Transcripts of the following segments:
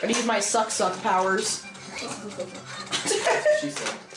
Gotta use my suck suck powers. She said.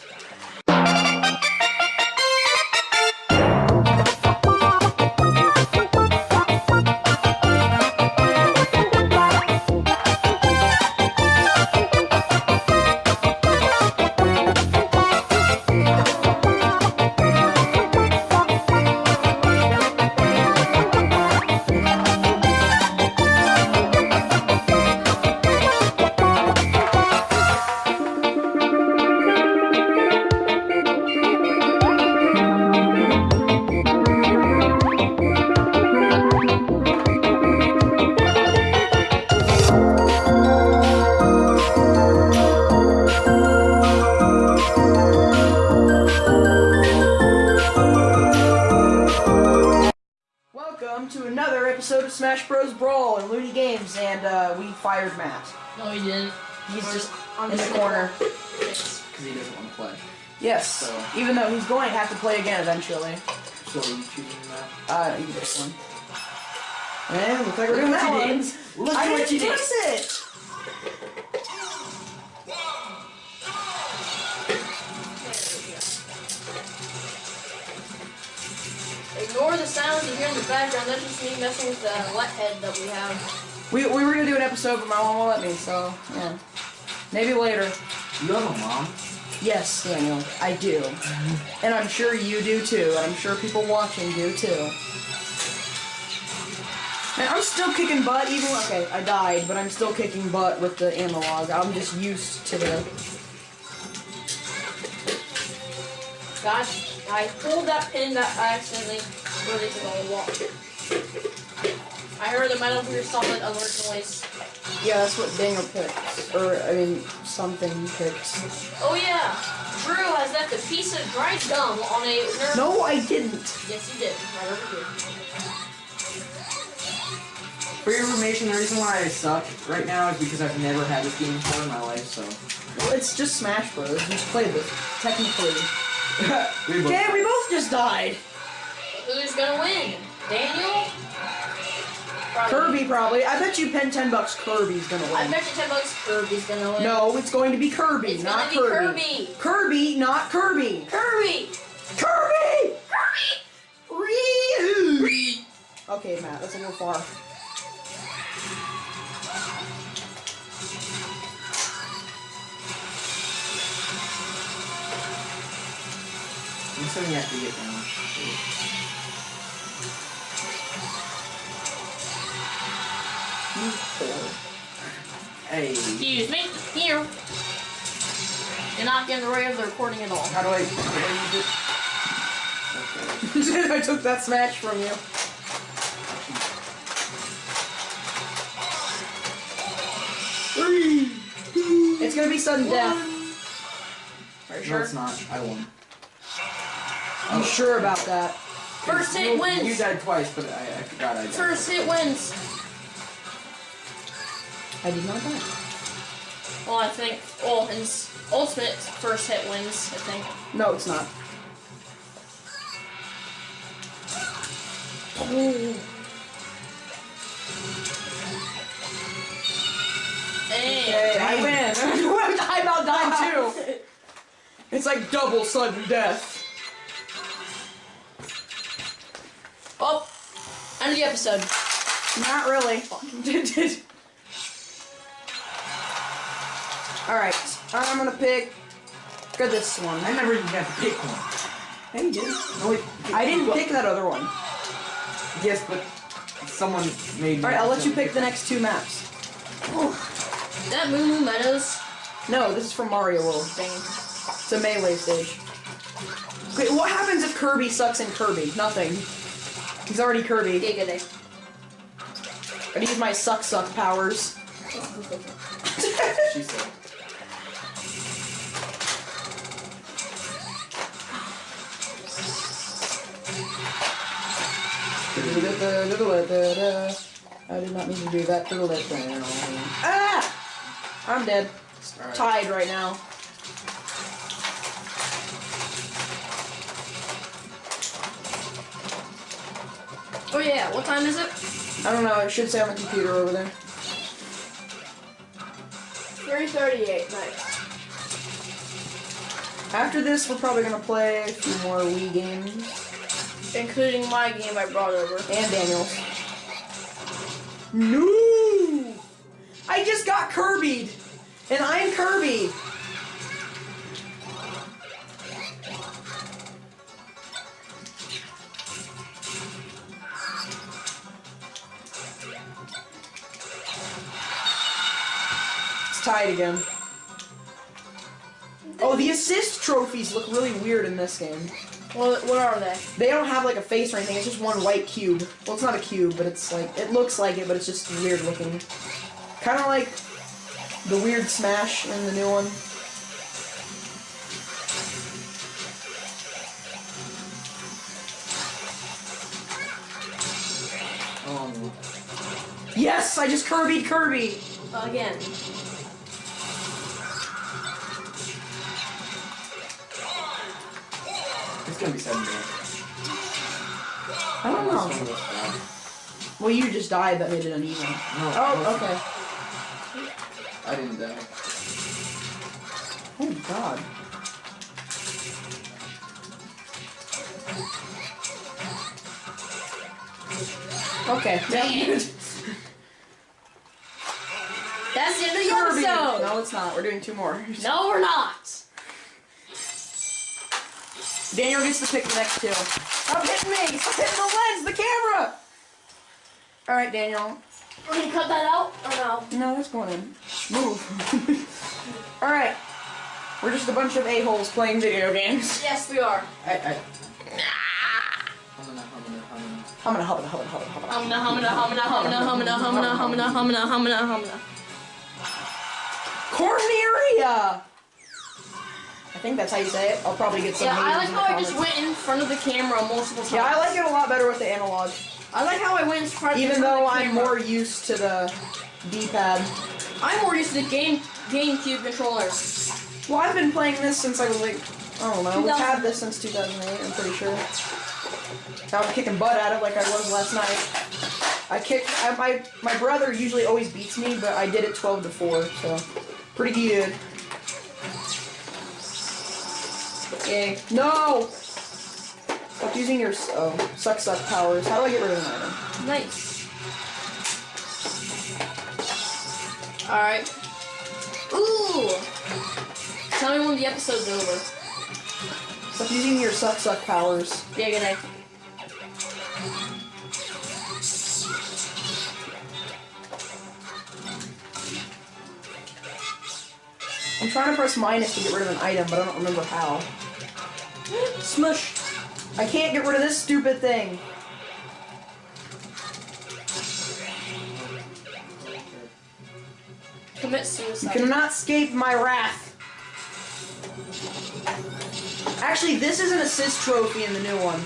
And uh, we fired Matt. No, he didn't. He's just I'm in the corner. Because he doesn't want to play. Yes, So- even though he's going to have to play again eventually. So are you choosing that? Uh, you this one. And looks like we're Look doing what that one. Look I what didn't you did. press it. Ignore the sounds you hear in the background. That's just me messing with the wet head that we have. We, we were gonna do an episode, but my mom won't let me. So yeah, maybe later. You have a mom? Yes, Daniel, I do, and I'm sure you do too, and I'm sure people watching do too. And I'm still kicking butt, even okay, I died, but I'm still kicking butt with the analog. I'm just used to the. Gosh, I pulled that pin that I accidentally released it on the wall. I heard the Metal Gear Solid alert noise. Yeah, that's what Daniel picks, or I mean, something he picks. Oh yeah, Drew has left a piece of dried gum on a Nerf. No, I didn't. Yes, you did. Right over here. For your information, the reason why I suck right now is because I've never had this game before in my life, so. Well, it's just Smash Bros. You just played it. technically. we both- Okay, we both just died. Who's gonna win? Daniel? Probably. Kirby probably. I bet you pen ten bucks. Kirby's gonna win. I bet you ten bucks Kirby's gonna win. No, it's going to be Kirby, It's not be Kirby. Kirby. Kirby, not Kirby. Kirby! Kirby. Kirby! Ryu. Okay, Matt, that's a little far. I'm assuming you have to get down. Hey. Excuse me. Here. You're not getting the right of the recording at all. How do I. How do I use it? Okay. I took that smash from you. Three. It's gonna be sudden death. Are you No, sure? it's not. I won. You oh. sure about that? First hit You- wins. You died twice, but I, I forgot I died. First hit wins. I did not die. Well, I think. Well, his ultimate, first hit wins. I think. No, it's not. Hey. Okay, I win. I about died too. It's like double sudden death. Oh, end of the episode. Not really. Alright, I'm gonna pick for this one. I never even got to pick one. Hey, you did. No, wait. I didn't pick that other one. Yes, but someone made. Alright, I'll let you pick the next two maps. Is that Moo Moo Meadows? No, this is from Mario World. Dang. It's a melee stage. Okay, what happens if Kirby sucks in Kirby? Nothing. He's already Kirby. Giga day. Gotta use my suck suck powers. She said. I did not mean to do that. Ah! I'm dead. Alright. Tied right now. Oh yeah, what time is it? I don't know. It should say on the computer over there. 338. Nice. After this, we're probably gonna play a few more Wii games. Including my game I brought over. And Daniel's. No! I just got Kirby'd! And I'm Kirby! It's tied again. Oh, the assist trophies look really weird in this game. What, what are they? They don't have like a face or anything. It's just one white cube. Well, it's not a cube, but it's like it looks like it, but it's just weird looking. Kind of like the weird Smash in the new one. Oh no. Yes, I just Kirby'd Kirby. Again. It's gonna be seven days. I don't know. Well, you just died. That made it uneven. No, Oh, okay. I didn't die. Oh God. Okay. Dang it. That's the end of the Kirby. episode. No, it's not. We're doing two more. No, we're not. Daniel gets to pick the next two. Stop hitting me! Stop hitting the lens, the camera! Alright, Daniel. We're gonna cut that out or no? No, that's going in. Move. Alright. We're just a bunch of a-holes playing video games. Yes, we are. I, I. I'm gonna, I'm gonna, I'm gonna. I'm gonna hub it, hub it, hub it, hub it. Think that's how you say it. I'll probably get some Yeah, I like how I just went in front of the camera multiple times. Yeah, I like it a lot better with the analog. I like how I went in front in Even front though I'm more used to the D-pad. I'm more used to the game GameCube controller. Well, I've been playing this since I was like, I don't know, we've had this since 2008, I'm pretty sure. Now I'm kicking butt at it like I was last night. I kicked, I, my, my brother usually always beats me, but I did it 12 to 4, so pretty good. Yay. No! Stop using your, oh, suck suck powers. How do I get rid of an item? Nice. Alright. Ooh! Tell me when the episode's over. Stop using your suck suck powers. Yeah, good night. I'm trying to press minus to get rid of an item, but I don't remember how. Smush. I can't get rid of this stupid thing. Commit suicide. You cannot escape my wrath. Actually, this is an assist trophy in the new one.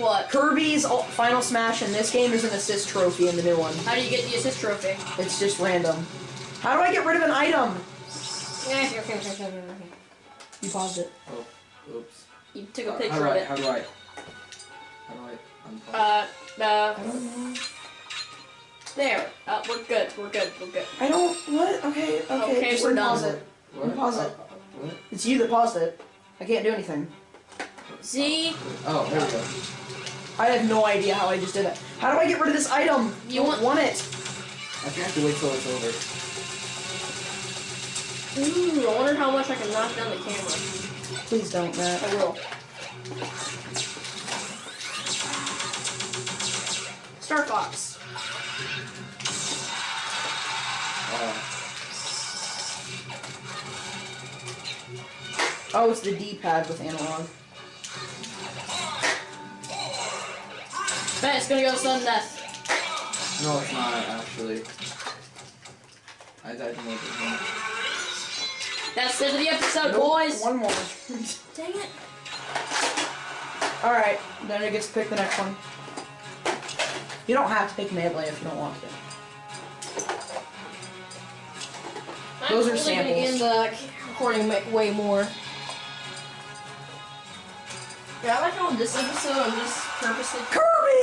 What? Kirby's Final Smash in this game is an assist trophy in the new one. How do you get the assist trophy? It's just random. How do I get rid of an item? Okay, okay, okay, okay, okay. You paused it. Oh, oops. You took a How- picture how do of it. How do I? How do I? unpause? Uh, I uh, don't know. there. Uh, we're good. We're good. We're good. I don't. What? Okay. Okay. Okay, just we're unpause done. it. what? pause it. Uh, what? It's you that paused it. I can't do anything. See? Oh, there we go. I have no idea how I just did it. How do I get rid of this item? You I want- don't want it? I think I have to wait till it's over. Ooh, I wonder how much I can knock down the camera. Please don't, Matt. I will. Star Fox. Uh, Oh, it's the D-pad with analog. Bet it's gonna go to sudden death. no, it's not actually. I died from one. That's the end of the episode, Nope, boys. One more. Dang it. Alright, then it gets to pick the next one. You don't have to pick Melee if you don't want to. Those are I'm only gonna get in samples. the recording way more. Yeah, I like how in this episode I'm just purposely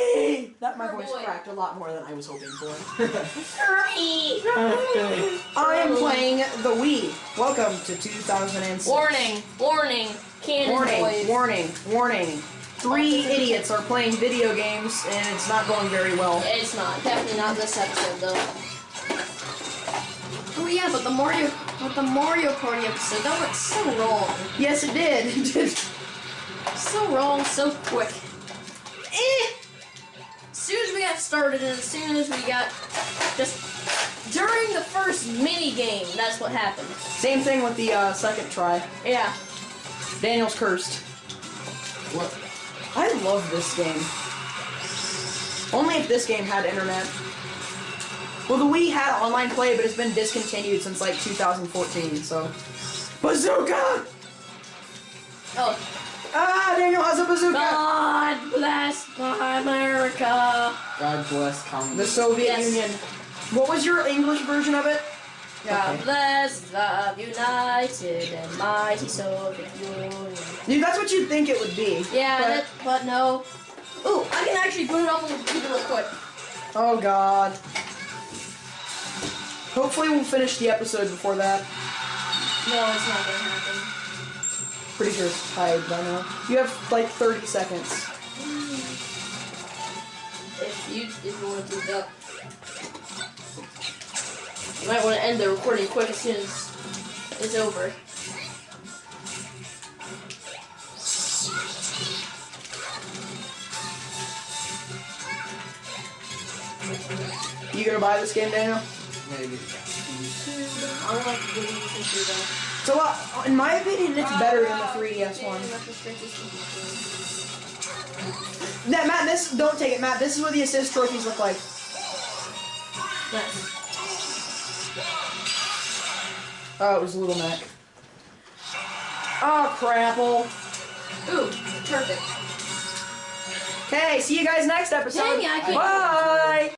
That my voice cracked a lot more than I was hoping for. I am playing the Wii. Welcome to 2006. Warning, warning, cannon warning, boys. warning, warning. Three idiots are playing video games and it's not going very well. It's not. Definitely not this episode though. Oh yeah, but the Mario, but the Mario Party episode that went so wrong, Yes, it did. so wrong, so quick. Eh. As soon as we got started, and as soon as we got just during the first mini game, that's what happened. Same thing with the uh, second try. Yeah. Daniel's cursed. What? I love this game. Only if this game had internet. Well, the Wii had online play, but it's been discontinued since like 2014. So, bazooka! Oh, Ah, Daniel has a bazooka. God bless America. God bless communism. The Soviet Yes. Union. What was your English version of it? God Okay. bless the united and mighty Soviet Union. Dude, that's what you'd think it would be. Yeah, But- that, but no. Ooh, I can actually put it up on the computer real quick. Oh God. Hopefully we'll finish the episode before that. No, it's not gonna happen. Pretty sure it's tied by now. You have like 30 seconds. Hmm. If you if you want to do that, you might want to end the recording quick as soon as it's over. You gonna buy this game, Daniel? Maybe. Hmm, I don't like the video computer though. So, uh, in my opinion, it's better than the 3DS one. That Matt, this don't take it, Matt. This is what the assist trophies look like. Nice. Oh, it was a Little Mac. Oh, crapple. Ooh, perfect. Okay, see you guys next episode. Dang it, I can't- Bye.